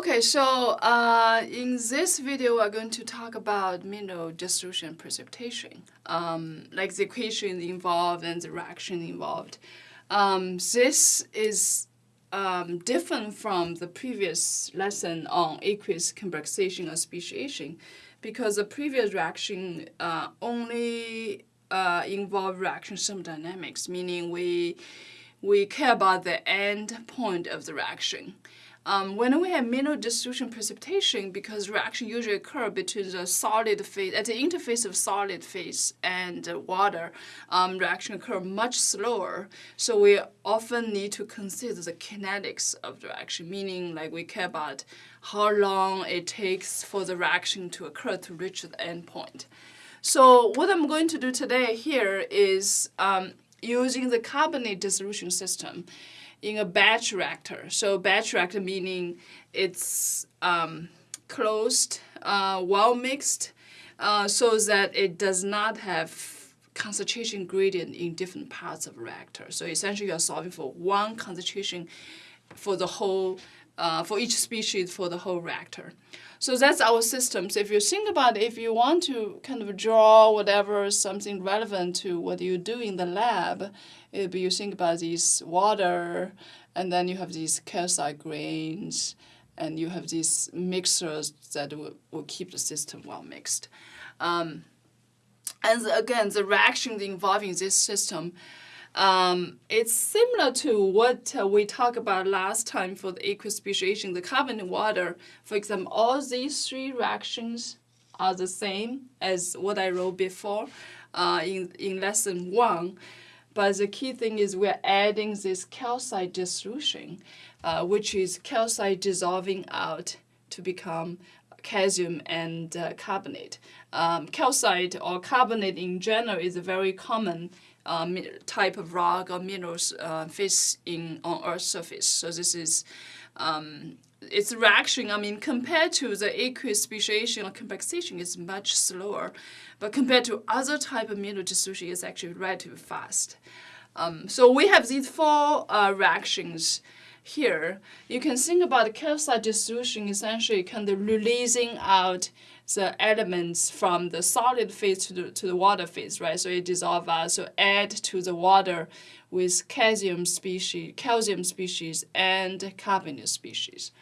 Okay, so uh, in this video, we're going to talk about mineral dissolution precipitation, um, like the equation involved and the reaction involved. Um, this is um, different from the previous lesson on aqueous complexation or speciation because the previous reaction uh, only uh, involved reaction thermodynamics, meaning we, we care about the end point of the reaction. Um, when we have mineral dissolution precipitation, because reaction usually occur between the solid phase, at the interface of solid phase and uh, water, um, reaction occur much slower. So we often need to consider the kinetics of the reaction, meaning like we care about how long it takes for the reaction to occur to reach the endpoint. So what I'm going to do today here is um, using the carbonate dissolution system in a batch reactor. So batch reactor meaning it's um, closed, uh, well mixed, uh, so that it does not have concentration gradient in different parts of reactor. So essentially you are solving for one concentration for the whole, uh, for each species for the whole reactor. So that's our system. So if you think about it, if you want to kind of draw whatever something relevant to what you do in the lab, if you think about this water, and then you have these calcite grains, and you have these mixers that will, will keep the system well mixed. Um, and the, again, the reactions involving this system um, it's similar to what uh, we talked about last time for the aqueous speciation, the carbon and water. For example, all these three reactions are the same as what I wrote before uh, in, in lesson one. But the key thing is we're adding this calcite dissolution, uh, which is calcite dissolving out to become calcium and uh, carbonate. Um, calcite or carbonate in general is a very common uh, type of rock or minerals uh, in on Earth's surface. So this is um, its reaction. I mean, compared to the aqueous speciation or complexation, is much slower, but compared to other type of mineral dissolution, it's actually relatively fast. Um, so we have these four uh, reactions here. You can think about the calcite dissolution essentially kind of releasing out the elements from the solid phase to the, to the water phase, right? So it dissolves out, so add to the water with calcium species, calcium species and carbonate species.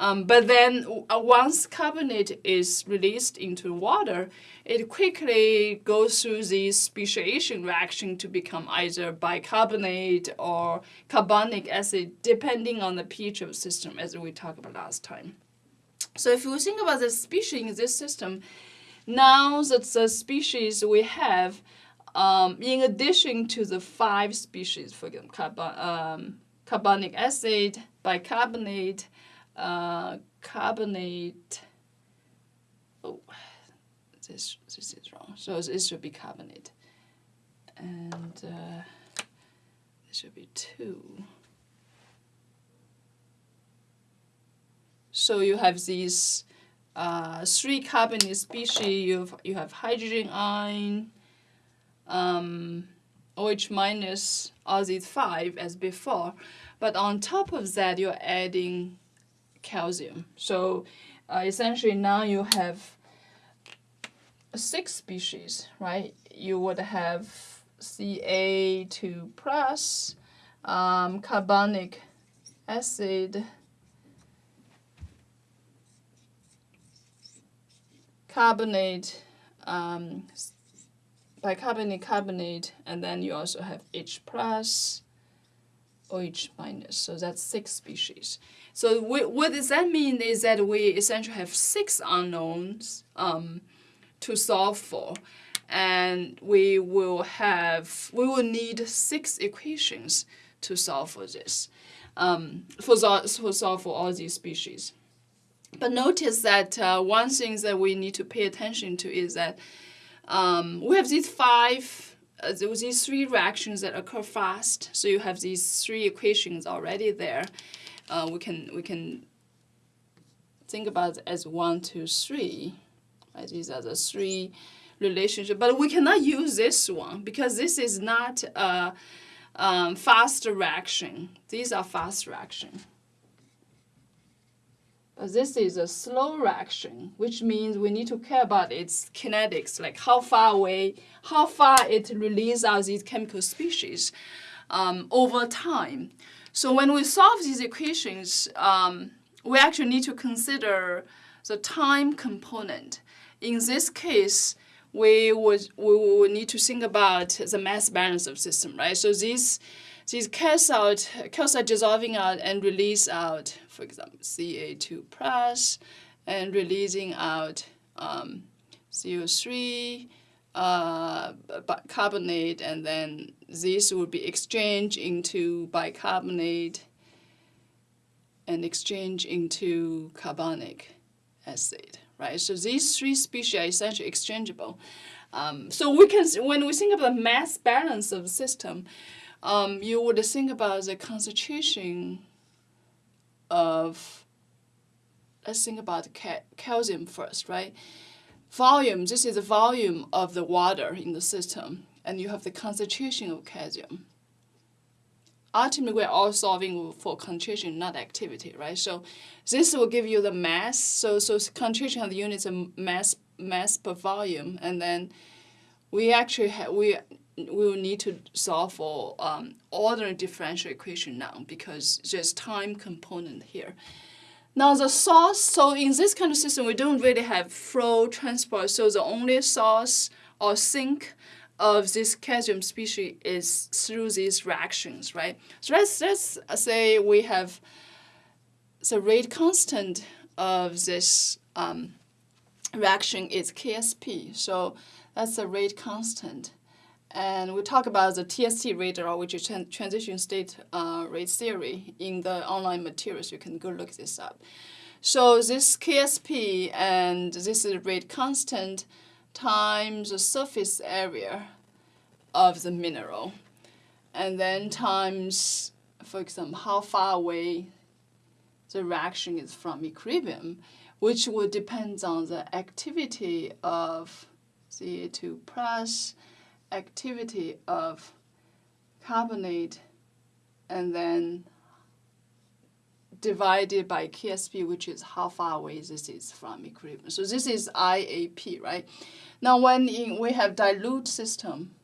Um, but then uh, once carbonate is released into water, it quickly goes through the speciation reaction to become either bicarbonate or carbonic acid, depending on the pH of the system, as we talked about last time. So if you think about the species in this system, now that the species we have, um, in addition to the five species, for example, carbon, um, carbonic acid, bicarbonate, uh, carbonate, oh, this, this is wrong. So this should be carbonate. And uh, this should be two. So you have these uh, three carbonate species. You have, you have hydrogen ion, um, OH minus, all these five as before. But on top of that, you're adding calcium. So uh, essentially now you have six species, right? You would have Ca2 plus, um, carbonic acid, carbonate, um, bicarbonate, carbonate, and then you also have H plus, OH minus. So that's six species. So we, what does that mean is that we essentially have six unknowns um, to solve for. And we will have, we will need six equations to solve for this, um, for, for solve for all these species. But notice that uh, one thing that we need to pay attention to is that um, we have these five, uh, these three reactions that occur fast. So you have these three equations already there. Uh, we can we can think about as one, two, three. Right? These are the three relationships. But we cannot use this one because this is not a um, fast reaction. These are fast reaction. Uh, This is a slow reaction, which means we need to care about its kinetics, like how far away, how far it releases out these chemical species um, over time. So when we solve these equations, um, we actually need to consider the time component. In this case, we would we would need to think about the mass balance of system, right? So these these calcite calcite dissolving out and release out, for example, Ca2 plus, and releasing out um, CO3, uh, bicarbonate, and then this would be exchanged into bicarbonate and exchange into carbonic acid, right? So these three species are essentially exchangeable. Um, so we can, when we think about the mass balance of the system, um, you would think about the concentration of, let's think about ca calcium first, right? Volume, this is the volume of the water in the system, and you have the concentration of calcium. Ultimately, we're all solving for concentration, not activity, right? So this will give you the mass. So so concentration of the units of mass mass per volume, and then we actually we we will need to solve for um, ordinary differential equation now because there's time component here. Now the source, so in this kind of system, we don't really have flow transport, so the only source or sink of this calcium species is through these reactions, right? So let's, let's say we have the rate constant of this um, reaction is KSP. So that's the rate constant. And we talk about the TST rate law, which is transition state uh, rate theory in the online materials. You can go look this up. So this KSP and this is rate constant times the surface area of the mineral. And then times, for example, how far away the reaction is from equilibrium, which would depend on the activity of Ca2 plus activity of carbonate and then divided by KSP, which is how far away this is from equilibrium. So this is IAP, right? Now when in, we have dilute system,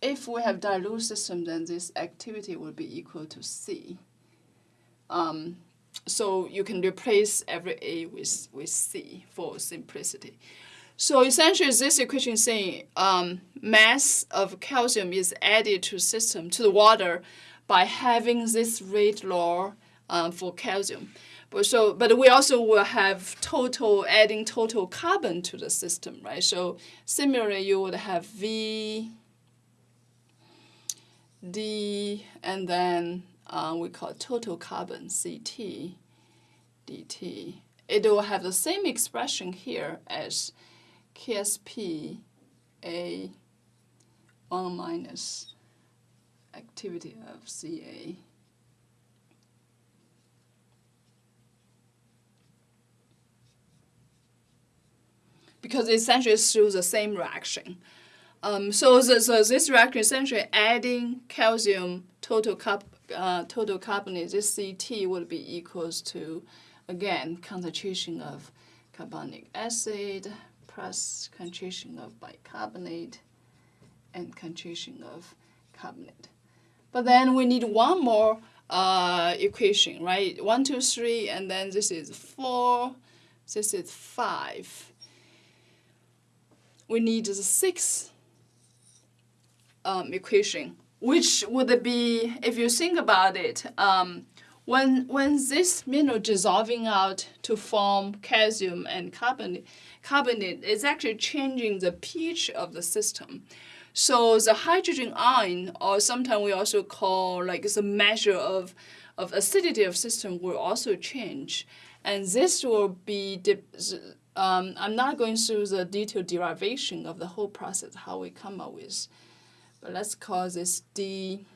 if we have dilute system, then this activity will be equal to C. Um, so you can replace every A with, with C for simplicity. So essentially, this equation is saying um, mass of calcium is added to system, to the water, by having this rate law um, for calcium. But so, but we also will have total adding total carbon to the system, right? So similarly, you would have V, D, and then uh, we call total carbon CT, DT. It will have the same expression here as KSP A 1 minus activity of CA. Because essentially it's through the same reaction. Um, so, the, so this reaction essentially adding calcium total carb, uh, total carbonate, this CT would be equals to, again, concentration of carbonic acid plus concentration of bicarbonate and concentration of carbonate. But then we need one more uh, equation, right? One, two, three, and then this is four, this is five. We need the sixth um, equation, which would be, if you think about it, um, when, when this mineral dissolving out to form calcium and carbonate, carbonate is actually changing the pH of the system. So the hydrogen ion, or sometimes we also call like the measure of, of acidity of system will also change. And this will be, um, I'm not going through the detailed derivation of the whole process, how we come up with, but let's call this DC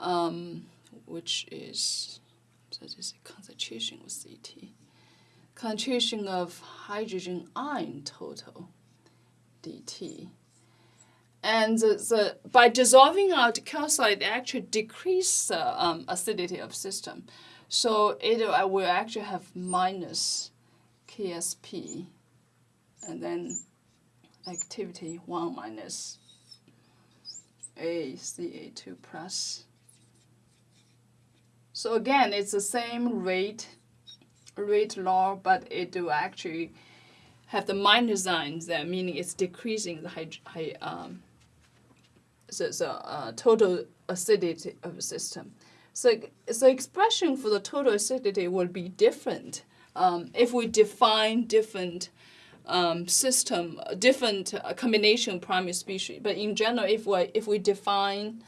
um, which is so this concentration of CT. Concentration of hydrogen ion total DT. And the, the, by dissolving out calcite, it actually decrease the um, acidity of system. So it will actually have minus KSP and then activity 1 minus ACA2 plus. So again, it's the same rate, rate law, but it will actually have the minus signs there, meaning it's decreasing the high, high um, the, the uh, total acidity of the system. So the expression for the total acidity will be different um, if we define different um, system, different uh, combination primary species. But in general, if we if we define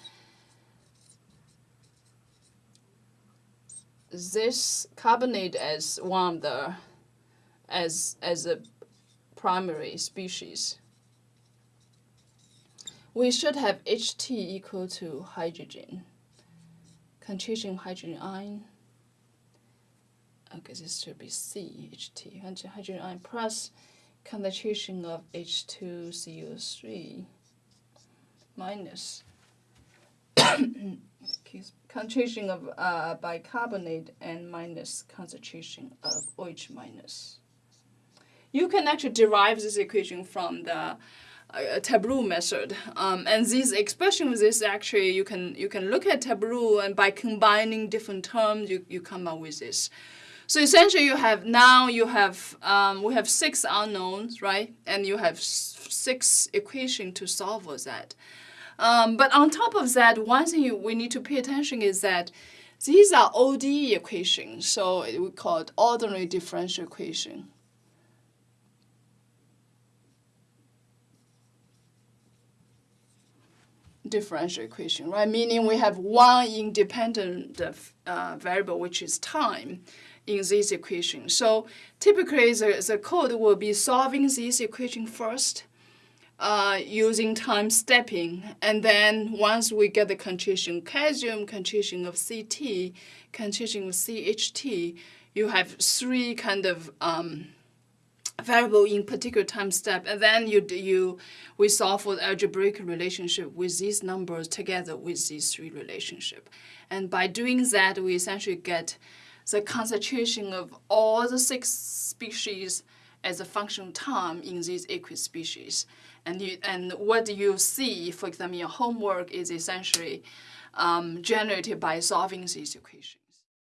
this carbonate as one of the as as a primary species, we should have HT equal to hydrogen, concentration hydrogen ion. Okay, this should be CHT, hydrogen ion plus concentration of H2CO3 minus concentration of uh, bicarbonate and minus concentration of OH minus. You can actually derive this equation from the uh, tableau method. Um, and this expression is actually you can you can look at tableau and by combining different terms you, you come up with this. So essentially you have now you have um, we have six unknowns, right? And you have six equations to solve for that. Um, but on top of that, one thing we need to pay attention is that these are ODE equations, so we call it ordinary differential equation. differential equation, right? Meaning we have one independent uh, variable, which is time, in this equation. So typically, the, the code will be solving this equation first, uh, using time stepping, and then once we get the concentration calcium, concentration of CT, concentration of CHT, you have three kind of um, variable in particular time step, and then you you we solve for the algebraic relationship with these numbers together with these three relationship, and by doing that, we essentially get the concentration of all the six species as a function of time in these aqueous species. And, you, and what do you see, for example, your homework is essentially um, generated by solving these equations.